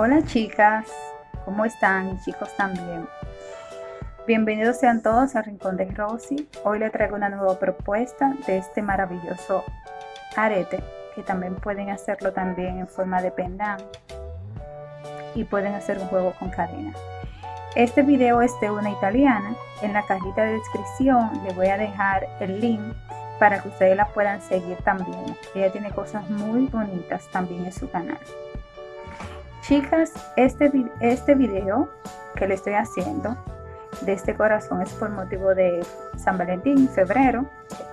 Hola chicas, ¿cómo están? Y chicos también. Bienvenidos sean todos al Rincón de Rosy. Hoy les traigo una nueva propuesta de este maravilloso arete, que también pueden hacerlo también en forma de pendant y pueden hacer un juego con cadena. Este video es de una italiana. En la cajita de descripción les voy a dejar el link para que ustedes la puedan seguir también. Ella tiene cosas muy bonitas también en su canal. Chicas, este, este video que le estoy haciendo de este corazón es por motivo de San Valentín, febrero,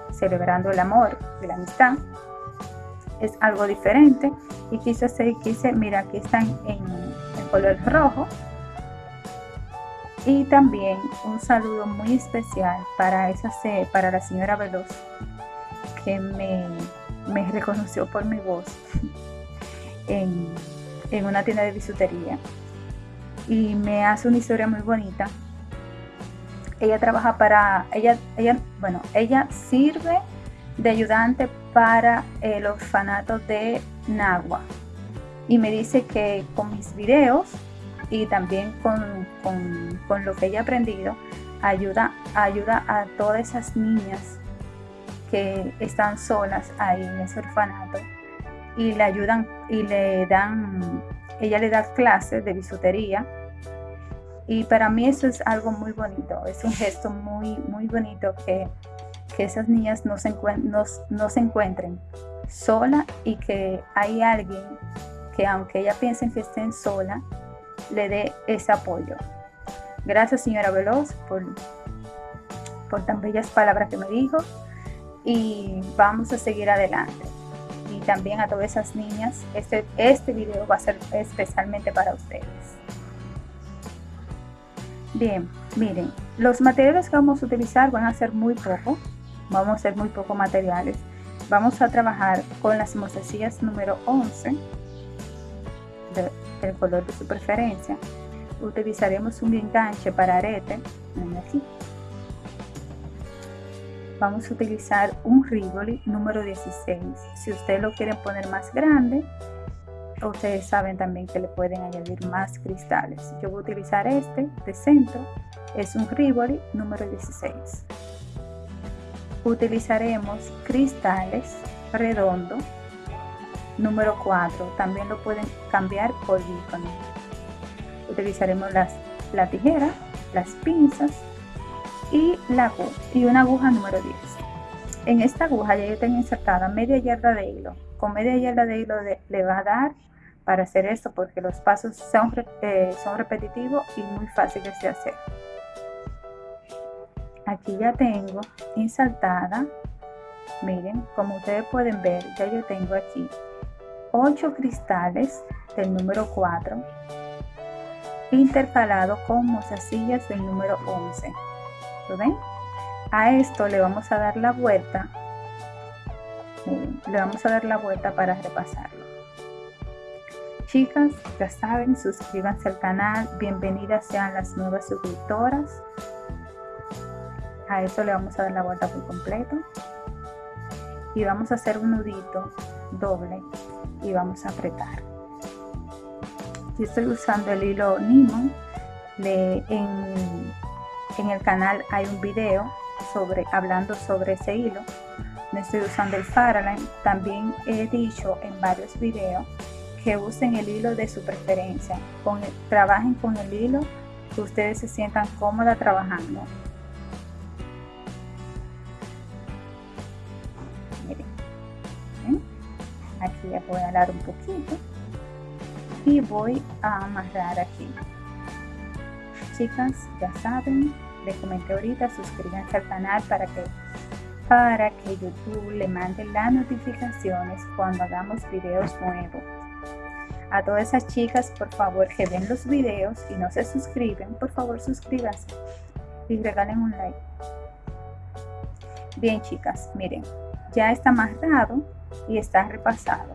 celebrando el amor y la amistad. Es algo diferente y quise hacer, quise, mira, aquí están en el color rojo. Y también un saludo muy especial para, esa, para la señora Veloz que me, me reconoció por mi voz en en una tienda de bisutería y me hace una historia muy bonita. Ella trabaja para, ella, ella, bueno, ella sirve de ayudante para el orfanato de Nagua y me dice que con mis videos y también con, con, lo que ella ha aprendido ayuda, ayuda a todas esas niñas que están solas ahí en ese orfanato y le ayudan y le dan, ella le da clases de bisutería y para mí eso es algo muy bonito, es un gesto muy, muy bonito que, esas niñas no se, no, se encuentren sola y que hay alguien que aunque ella piensen que estén sola, le dé ese apoyo. Gracias señora Veloz por, por tan bellas palabras que me dijo y vamos a seguir adelante también a todas esas niñas. Este, este video va a ser especialmente para ustedes. Bien, miren, los materiales que vamos a utilizar van a ser muy poco, vamos a hacer muy poco materiales. Vamos a trabajar con las mostacillas número 11 del color de su preferencia. Utilizaremos un enganche para arete, aquí, vamos a utilizar un Rivoli número 16 si ustedes lo quieren poner más grande ustedes saben también que le pueden añadir más cristales. Yo voy a utilizar este de centro es un Rivoli número 16 utilizaremos cristales redondo número 4 también lo pueden cambiar por icono utilizaremos las, la tijera las pinzas y, y una aguja número 10. En esta aguja ya yo tengo insertada media yarda de hilo. Con media yarda de hilo le va a dar para hacer esto porque los pasos son, eh, son repetitivos y muy fáciles de hacer. Aquí ya tengo insertada, miren, como ustedes pueden ver, ya yo tengo aquí 8 cristales del número 4 intercalado con mozasillas del número 11 A esto le vamos a dar la vuelta. le vamos a dar la vuelta para repasarlo. Chicas, ya saben, suscríbanse al canal. Bienvenidas sean las nuevas suscriptoras. A esto le vamos a dar la vuelta por completo. Y vamos a hacer un nudito doble y vamos a apretar. Yo estoy usando el hilo Nimo de, en en el canal hay un video sobre hablando sobre ese hilo. No estoy usando el Faraline. También he dicho en varios videos que usen el hilo de su preferencia. Con trabajen con el hilo que ustedes se sientan cómoda trabajando. Miren. Aquí ya voy a alar un poquito y voy a amarrar aquí chicas ya saben les comenté ahorita, suscríbanse al canal para que, para que YouTube le mande las notificaciones cuando hagamos videos nuevos. A todas esas chicas, por favor, que ven los videos y no se suscriben, por favor suscríbanse y regalen un like. Bien chicas, miren, ya está amarrado y está repasado.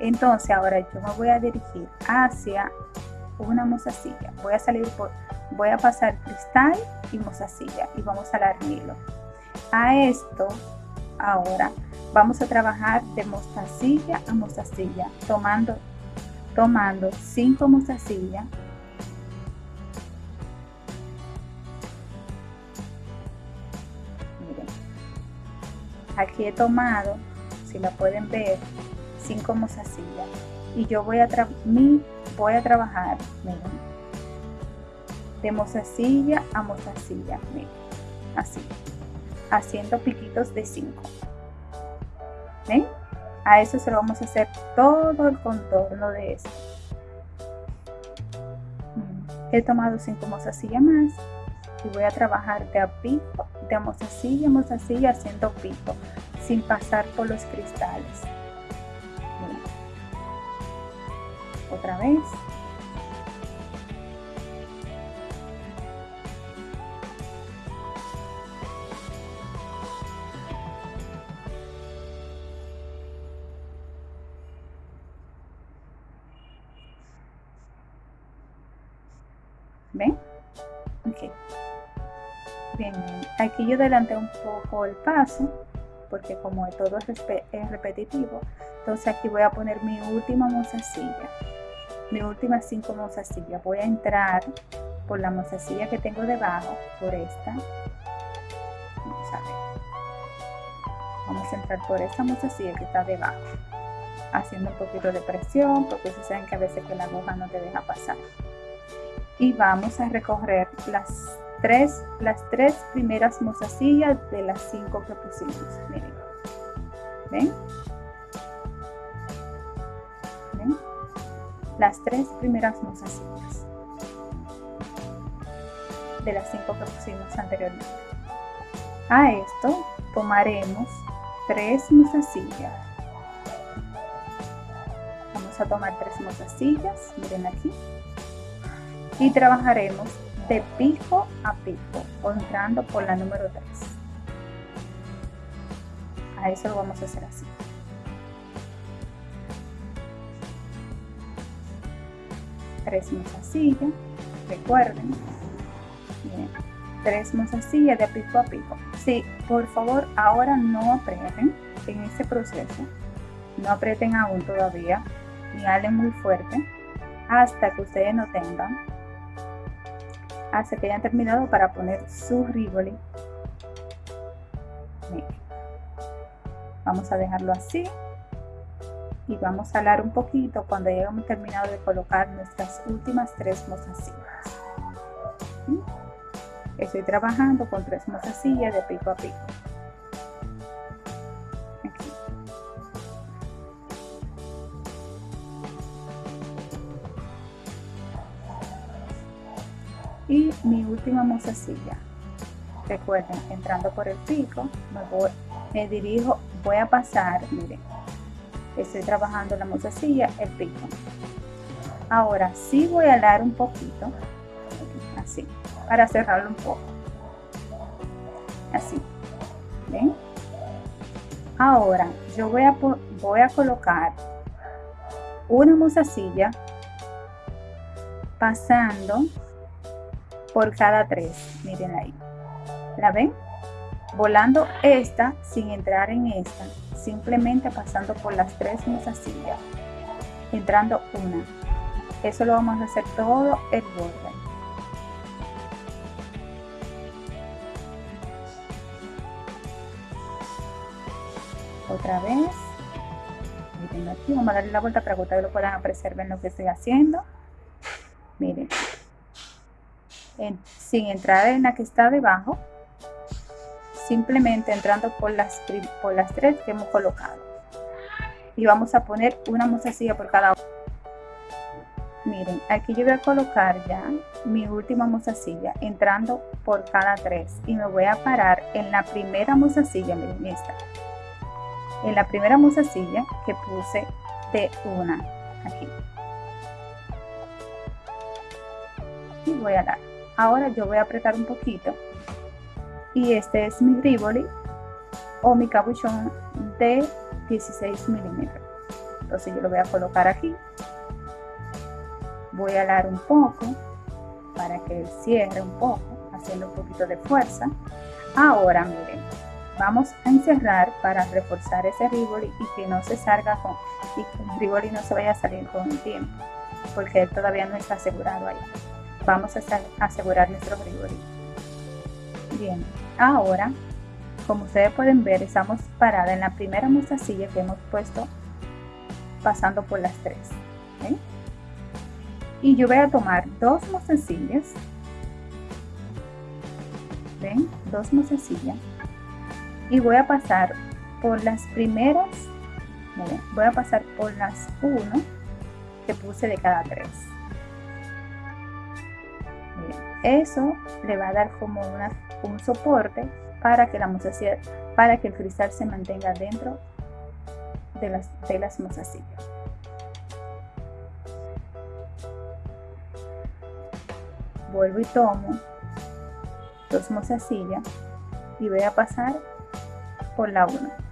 Entonces ahora yo me voy a dirigir hacia una mozasilla. Voy a salir por voy a pasar cristal y mozasilla y vamos a dar hilo a esto ahora vamos a trabajar de mostacilla a mostacilla tomando tomando 5 mozasillas miren aquí he tomado si la pueden ver 5 mozasillas y yo voy a, mi, voy a trabajar de mozasilla a mozasilla miren así haciendo piquitos de 5 ¿ven? a eso se vamos a hacer todo el contorno de esto he tomado 5 mozasillas más y voy a trabajar de a pico de a mozasilla haciendo pico sin pasar por los cristales otra vez yo adelanté un poco el paso, porque como todo es repetitivo, entonces aquí voy a poner mi última mozasilla, mi última cinco mozasillas. Voy a entrar por la mozasilla que tengo debajo, por esta. Vamos a. Vamos a entrar por esta mozasilla que está debajo, haciendo un poquito de presión, porque ustedes saben que a veces que la aguja no te deja pasar y vamos a recorrer las tres, las tres primeras mozasillas de las cinco que pusimos. Miren. ¿Ven? ¿Ven? Las tres primeras mozasillas de las cinco que pusimos anteriormente. A esto tomaremos tres mozasillas. Vamos a tomar tres mozasillas, miren aquí y trabajaremos de pico a pico, entrando por la número 3. A eso lo vamos a hacer así. Tres mozasillas, recuerden. Tres mozasillas de pico a pico. Sí, por favor, ahora no aprieten en este proceso. No aprieten aún todavía, ni halen muy fuerte hasta que ustedes no tengan hasta que hayan terminado para poner su rivoli. Vamos a dejarlo así y vamos a alar un poquito cuando hayamos terminado de colocar nuestras últimas tres mozasillas. Estoy trabajando con tres mozasillas de pico a pico. Y mi última mozasilla recuerden entrando por el pico me, voy, me dirijo voy a pasar miren estoy trabajando la mozasilla el pico. Ahora sí voy a alar un poquito así para cerrarlo un poco. Así ven ahora yo voy a voy a colocar una mozasilla pasando por cada tres. Miren ahí. ¿La ven? Volando esta sin entrar en esta. Simplemente pasando por las tres mozasillas. Entrando una. Eso lo vamos a hacer todo el borde. Otra vez. Miren aquí. Vamos a darle la vuelta para que ustedes lo puedan apreciar, ven lo que estoy haciendo. Miren sin entrar en la que está debajo, simplemente entrando por las, por las tres que hemos colocado. Y vamos a poner una mozasilla por cada una. Miren, aquí yo voy a colocar ya mi última mozasilla entrando por cada tres y me voy a parar en la primera mozasilla, miren esta. En la primera mozasilla que puse de una aquí. Y voy a dar ahora yo voy a apretar un poquito. Y este es mi rivoli o mi capuchón de 16 milímetros. Entonces yo lo voy a colocar aquí. Voy a alar un poco para que cierre un poco haciendo un poquito de fuerza. Ahora miren vamos a encerrar para reforzar ese ribori y que no se salga con y que el ribori no se vaya a salir con el tiempo porque él todavía no está asegurado ahí vamos a asegurar nuestro ribori bien ahora como ustedes pueden ver estamos parada en la primera mostacilla que hemos puesto pasando por las tres y yo voy a tomar dos mostacillas. Ven dos mostacillas. Y voy a pasar por las primeras voy a pasar por las 1 que puse de cada tres eso le va a dar como una, un soporte para que la mostacilla para que el cristal se mantenga dentro de las, de las mostacillas vuelvo y tomo dos mostacillas y voy a pasar por la 1.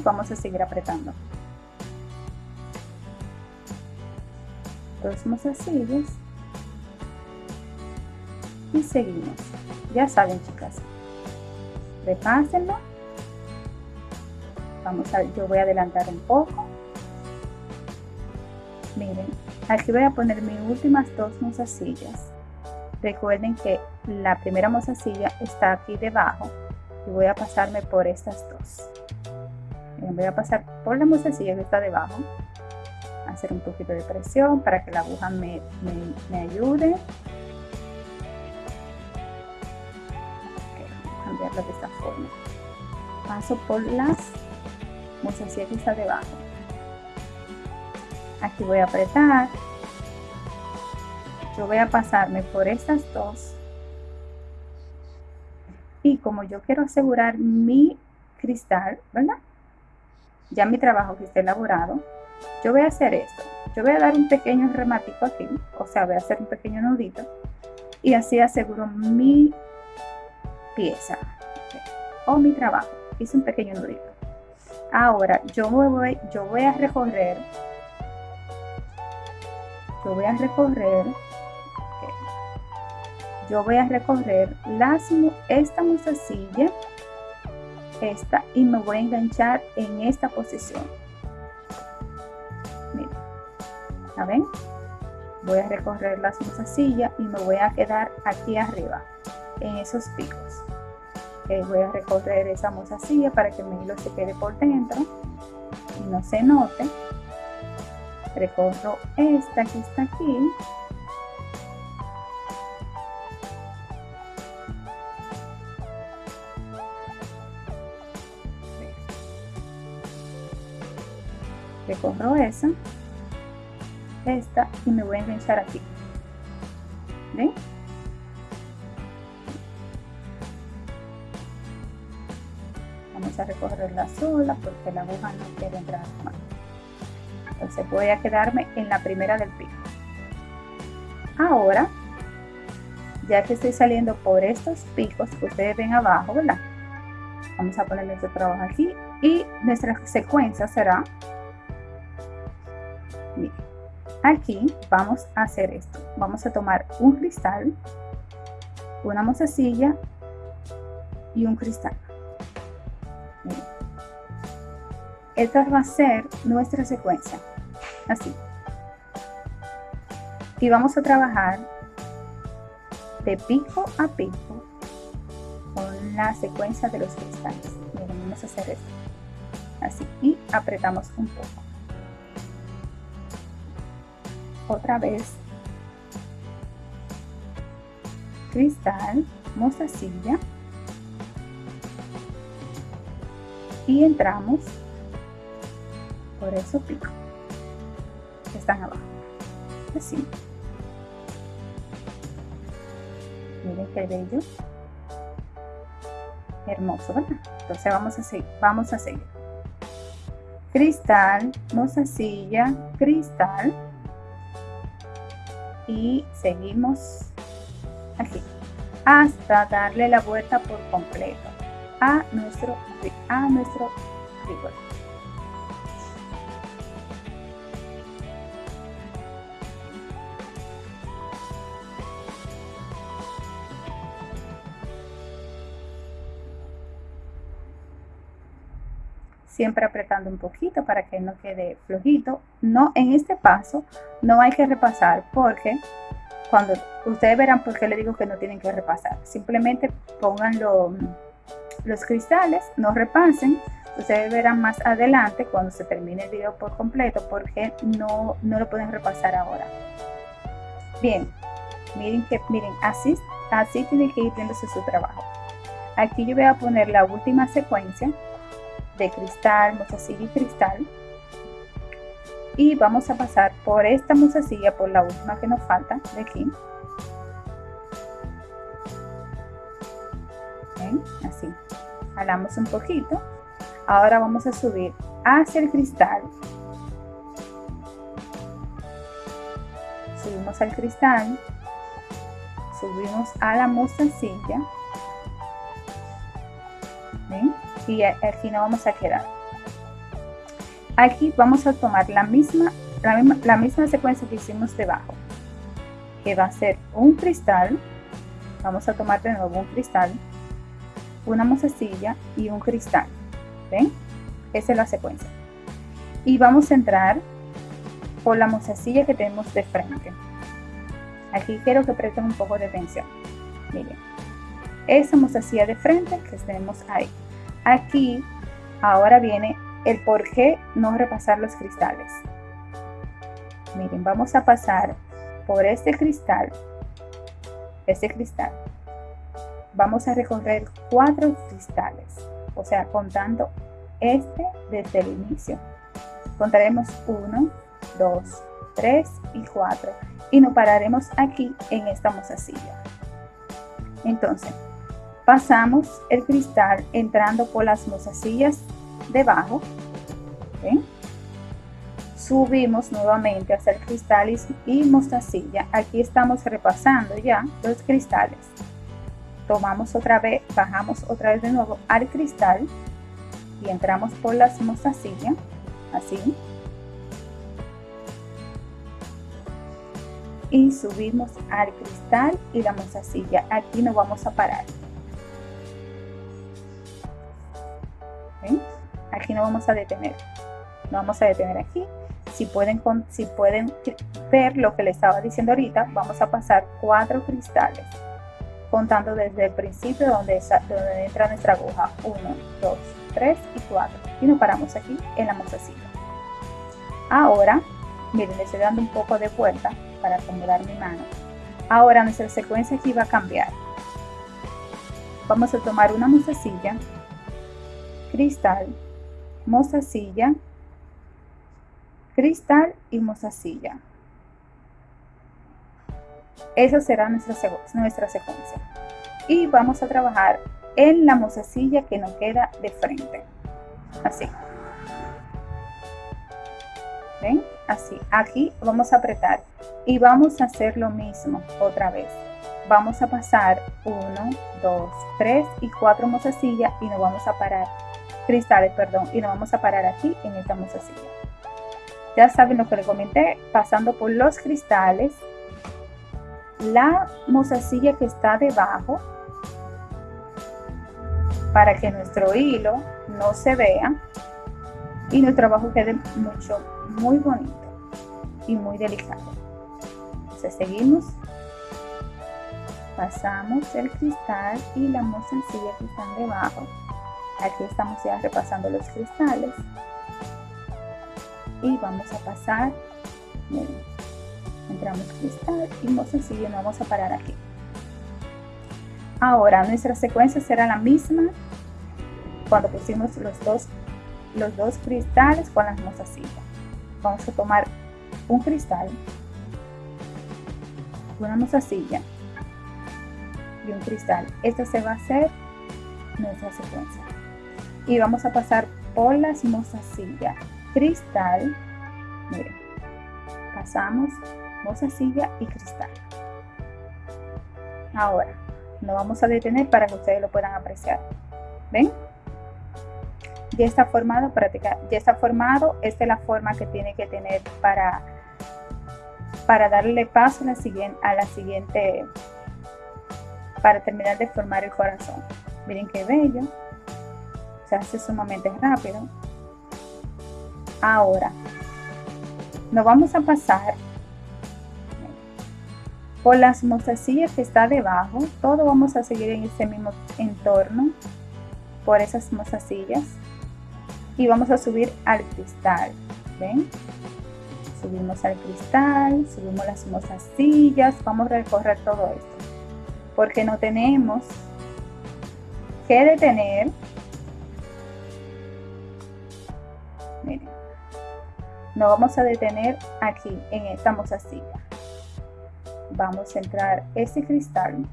Y vamos a seguir apretando. Dos mostacillas. Y seguimos. Ya saben, chicas. Repásenlo vamos a yo voy a adelantar un poco miren aquí voy a poner mis últimas dos mozasillas recuerden que la primera mozasilla está aquí debajo y voy a pasarme por estas dos voy a pasar por la mozasilla que está debajo. Hacer un poquito de presión para que la aguja me, me, ayude. Cambiarla de esta forma. Paso por las mostacilla que está debajo. Aquí voy a apretar. Yo voy a pasarme por estas dos. Y como yo quiero asegurar mi cristal verdad ya mi trabajo que está elaborado yo voy a hacer esto. Yo voy a dar un pequeño rematico aquí o sea voy a hacer un pequeño nudito y así aseguro mi pieza o mi trabajo. Hice un pequeño nudito. Ahora yo voy, yo voy a recorrer, yo voy a recorrer, yo voy a recorrer las, esta mostacilla, esta y me voy a enganchar en esta posición. Miren, ven? Voy a recorrer las mostacillas y me voy a quedar aquí arriba, en esos picos voy a recorrer esa mozasilla para que mi hilo se quede por dentro y no se note recorro esta que está aquí recorro esa esta y me voy a enganchar aquí ¿ven? a recorrerla sola porque la aguja no quiere entrar más. Entonces voy a quedarme en la primera del pico. Ahora, ya que estoy saliendo por estos picos que ustedes ven abajo, ¿verdad? Vamos a poner nuestro trabajo aquí y nuestra secuencia será, aquí vamos a hacer esto. Vamos a tomar un cristal, una mozasilla y un cristal. Esta va a ser nuestra secuencia, así. Y vamos a trabajar de pico a pico con la secuencia de los cristales. Vamos a hacer esto. Así. Y apretamos un poco. Otra vez. Cristal, mostacilla. Y entramos. Por eso pico. Que están abajo. Así. Miren qué bello. Hermoso ¿verdad? entonces vamos a seguir vamos a seguir. Cristal silla cristal y seguimos aquí hasta darle la vuelta por completo a nuestro a nuestro siempre apretando un poquito para que no quede flojito. No, en este paso no hay que repasar porque cuando ustedes verán por qué le digo que no tienen que repasar. Simplemente pongan los cristales, no repasen. Ustedes verán más adelante cuando se termine el video por completo porque no, no lo pueden repasar ahora. Bien, miren que miren así, así tiene que ir viéndose su trabajo. Aquí yo voy a poner la última secuencia de cristal, mozasilla y cristal. Y vamos a pasar por esta mozasilla, por la última que nos falta de aquí. Así. Jalamos un poquito. Ahora vamos a subir hacia el cristal. Subimos al cristal. Subimos a la mozasilla y aquí no vamos a quedar. Aquí vamos a tomar la misma, la misma, la misma secuencia que hicimos debajo, que va a ser un cristal, vamos a tomar de nuevo un cristal, una mozasilla y un cristal, ¿ven? Esa es la secuencia. Y vamos a entrar por la mozasilla que tenemos de frente. Aquí quiero que presten un poco de atención. Miren, esa mozasilla de frente que tenemos ahí. Aquí ahora viene el por qué no repasar los cristales. Miren, vamos a pasar por este cristal, este cristal. Vamos a recorrer cuatro cristales, o sea, contando este desde el inicio. Contaremos uno, dos, tres y cuatro y nos pararemos aquí en esta mozasilla. Entonces, pasamos el cristal entrando por las mozasillas debajo subimos nuevamente hacia el cristal y mostacilla. Aquí estamos repasando ya los cristales. Tomamos otra vez bajamos otra vez de nuevo al cristal y entramos por las mostacillas así. Y subimos al cristal y la mostacilla. Aquí nos vamos a parar Aquí no vamos a detener. No vamos a detener aquí. Si pueden, si pueden ver lo que les estaba diciendo ahorita, vamos a pasar cuatro cristales, contando desde el principio donde, entra nuestra aguja. 1, 2, 3 y 4. Y nos paramos aquí en la mozasilla. Ahora, miren, le estoy dando un poco de vuelta para acomodar mi mano. Ahora nuestra secuencia aquí va a cambiar. Vamos a tomar una mozasilla cristal, mozasilla, cristal y mozasilla. Esa será nuestra, nuestra secuencia. Y vamos a trabajar en la mozasilla que nos queda de frente. Así. ¿Ven? Así. Aquí vamos a apretar. Y vamos a hacer lo mismo otra vez vamos a pasar 1, 2, 3 y 4 mozasillas y nos vamos a parar cristales, perdón, y nos vamos a parar aquí en esta mozasilla. Ya saben lo que les comenté, pasando por los cristales, la mozasilla que está debajo, para que nuestro hilo no se vea y nuestro trabajo quede mucho, muy bonito y muy delicado. Entonces seguimos, pasamos el cristal y la mozasilla que están debajo aquí estamos ya repasando los cristales. Y vamos a pasar. Entramos cristal y muy sencillo nos vamos a parar aquí. Ahora nuestra secuencia será la misma cuando pusimos los dos los dos cristales con las mozasillas vamos a tomar un cristal una mozasilla y un cristal. Esta se va a hacer nuestra secuencia y vamos a pasar por las mozasillas cristal. Miren pasamos mozasilla y cristal. Ahora nos vamos a detener para que ustedes lo puedan apreciar. Ven ya está formado práctica ya está formado. Esta es la forma que tiene que tener para para darle paso la siguiente a la siguiente para terminar de formar el corazón. Miren qué bello se hace sumamente rápido Ahora, nos vamos a pasar por las mostacillas que está debajo. Todo vamos a seguir en ese mismo entorno por esas mostacillas y vamos a subir al cristal. ¿Ven? Subimos al cristal, subimos las mostacillas, vamos a recorrer todo esto. Porque no tenemos que detener. Miren, nos vamos a detener aquí en esta mostacilla. Vamos a entrar ese cristal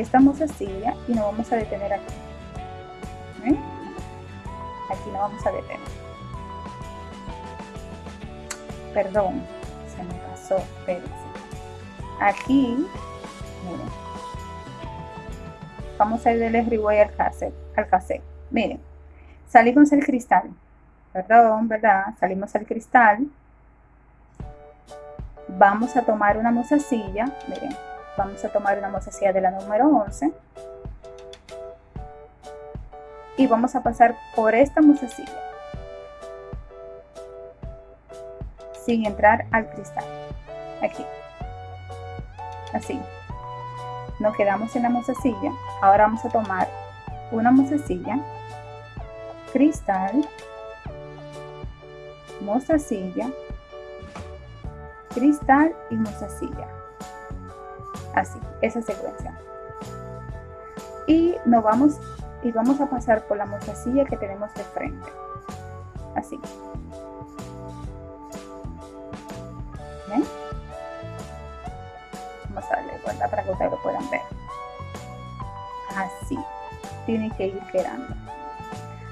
esta mozasilla y nos vamos a detener aquí. Aquí nos vamos a detener. Perdón, se me pasó, espérense. Aquí, miren. Vamos a ir del riboy al cassette, al cassette. Miren, salimos el cristal. Perdón, ¿verdad? Salimos al cristal. Vamos a tomar una mozasilla, miren, vamos a tomar una mozasilla de la número 11 y vamos a pasar por esta mozasilla sin entrar al cristal aquí así nos quedamos en la mozasilla ahora vamos a tomar una mozasilla cristal mozasilla cristal y mozasilla así, esa secuencia. Y nos vamos y vamos a pasar por la mostacilla que tenemos de frente. Así. Para que ustedes lo puedan ver. Así. Tiene que ir quedando.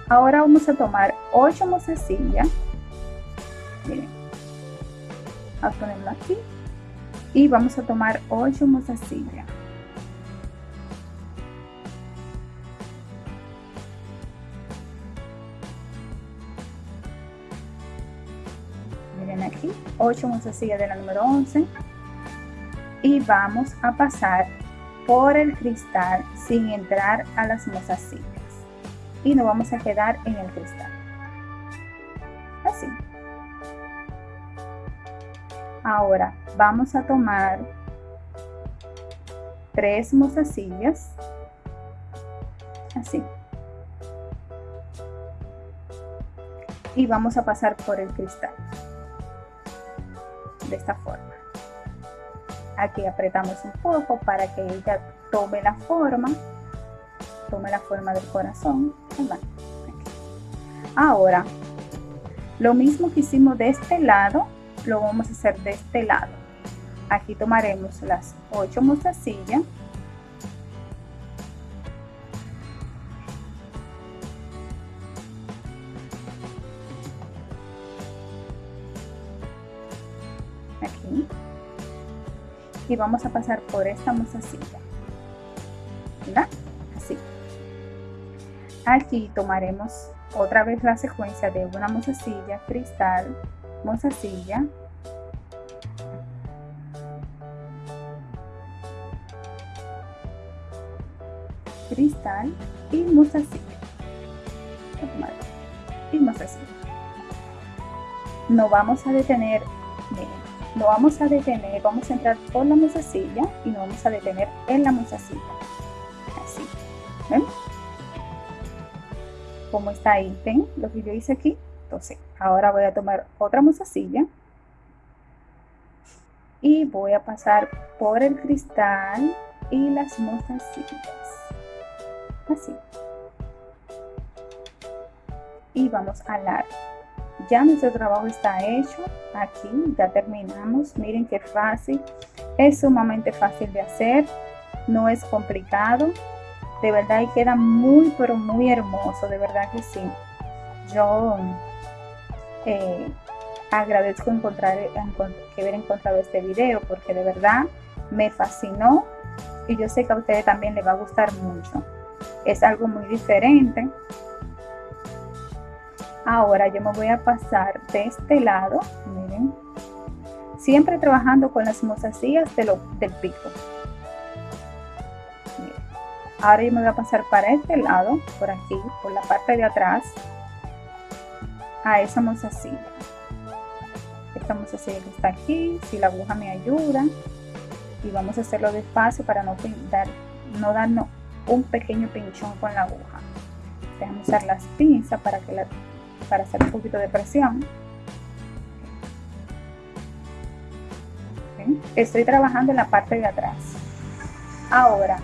Ahora vamos a tomar 8 mostacillas. Miren. A ponerlo aquí y vamos a tomar 8 mostacillas. Miren aquí, 8 mostacillas de la número 11 y vamos a pasar por el cristal sin entrar a las mostacillas y nos vamos a quedar en el cristal. Así. Ahora vamos a tomar tres mostacillas, así. Y vamos a pasar por el cristal, de esta forma. Aquí apretamos un poco para que ella tome la forma, tome la forma del corazón. Ahora, lo mismo que hicimos de este lado, lo vamos a hacer de este lado. Aquí tomaremos las 8 mostacillas. Y vamos a pasar por esta mostacilla. ¿Verdad? Así. Aquí tomaremos otra vez la secuencia de una mostacilla, cristal, mozasilla cristal y mozasilla y no vamos a detener no vamos a detener vamos a entrar por la mozasilla y nos vamos a detener en la mozasilla así ¿ven? como está ahí ven lo que yo hice aquí entonces, ahora voy a tomar otra mozasilla y voy a pasar por el cristal y las mozasillas. Así. Y vamos a alar. Ya nuestro trabajo está hecho. Aquí ya terminamos. Miren qué fácil. Es sumamente fácil de hacer. No es complicado. De verdad y queda muy pero muy hermoso. De verdad que sí. Yo eh, agradezco encontrar, que haber encontrado este video porque de verdad me fascinó y yo sé que a ustedes también les va a gustar mucho. Es algo muy diferente. Ahora yo me voy a pasar de este lado, miren, siempre trabajando con las mozasías de lo, del pico. ahora yo me voy a pasar para este lado por aquí por la parte de atrás a esa mozasilla esta mozasilla que está aquí si la aguja me ayuda y vamos a hacerlo despacio para no dar no darnos un pequeño pinchón con la aguja déjame usar las pinzas para que la para hacer un poquito de presión. Estoy trabajando en la parte de atrás. Ahora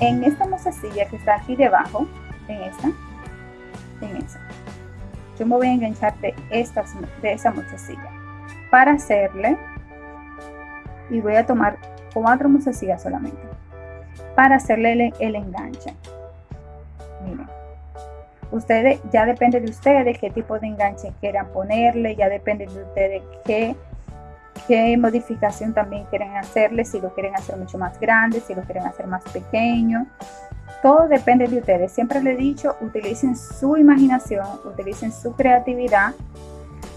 en esta mozasilla que está aquí debajo en esta en esa yo me voy a enganchar de, esta, de esa mozasilla para hacerle y voy a tomar cuatro mozasillas solamente para hacerle el, el enganche. Miren ustedes ya depende de ustedes qué tipo de enganche quieran ponerle ya depende de ustedes qué qué modificación también quieren hacerle, si lo quieren hacer mucho más grande, si lo quieren hacer más pequeño. Todo depende de ustedes. Siempre les he dicho, utilicen su imaginación, utilicen su creatividad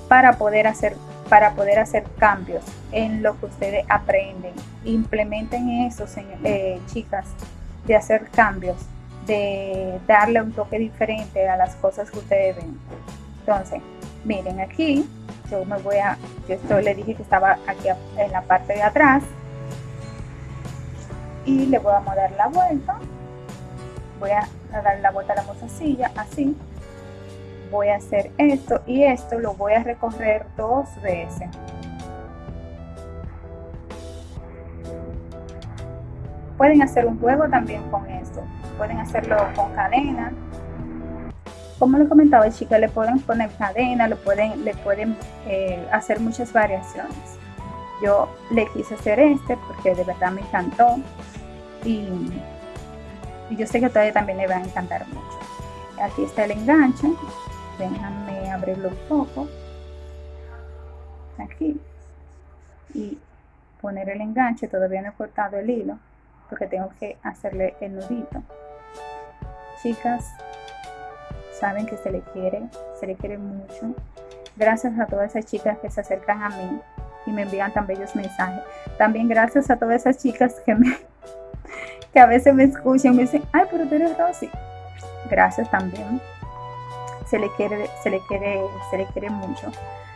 para poder hacer, para poder hacer cambios en lo que ustedes aprenden. Implementen eso, eh, chicas, de hacer cambios, de darle un toque diferente a las cosas que ustedes ven. Entonces, miren aquí, yo me voy a, yo esto le dije que estaba aquí en la parte de atrás. Y le voy a dar la vuelta. Voy a dar la vuelta a la mozasilla así. Voy a hacer esto y esto lo voy a recorrer dos veces pueden hacer un juego también con esto. Pueden hacerlo con cadena. Como le comentaba chicas, le pueden poner cadena, lo pueden, le pueden eh, hacer muchas variaciones. Yo le quise hacer este porque de verdad me encantó y, yo sé que a ustedes también le va a encantar mucho. Aquí está el enganche, déjame abrirlo un poco, aquí, y poner el enganche, todavía no he cortado el hilo porque tengo que hacerle el nudito. Chicas, saben que se le quiere, se le quiere mucho. Gracias a todas esas chicas que se acercan a mí y me envían tan bellos mensajes. También gracias a todas esas chicas que me que a veces me escuchan y me dicen, ay, pero tú eres Rosy. Gracias también. Se le quiere, se le quiere, se le quiere mucho.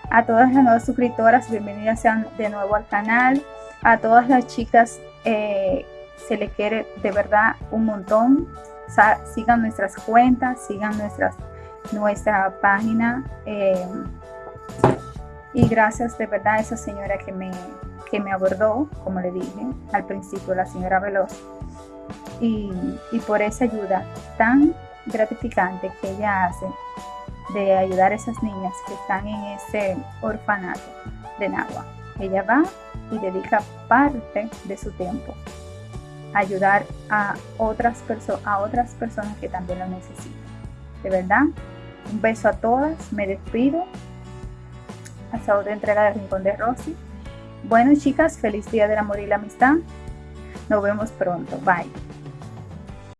A todas las nuevas suscriptoras, bienvenidas sean de nuevo al canal. A todas las chicas eh, se le quiere de verdad un montón sigan nuestras cuentas, sigan nuestras, nuestra página. Eh, y gracias de verdad a esa señora que me, que me abordó, como le dije al principio, la señora Veloz. Y, y por esa ayuda tan gratificante que ella hace de ayudar a esas niñas que están en ese orfanato de Nagua. Ella va y dedica parte de su tiempo ayudar a otras, a otras personas que también lo necesitan. De verdad, un beso a todas, me despido. Hasta otra entrega de Rincón de Rosy. Bueno chicas, feliz día del amor y la amistad. Nos vemos pronto. Bye.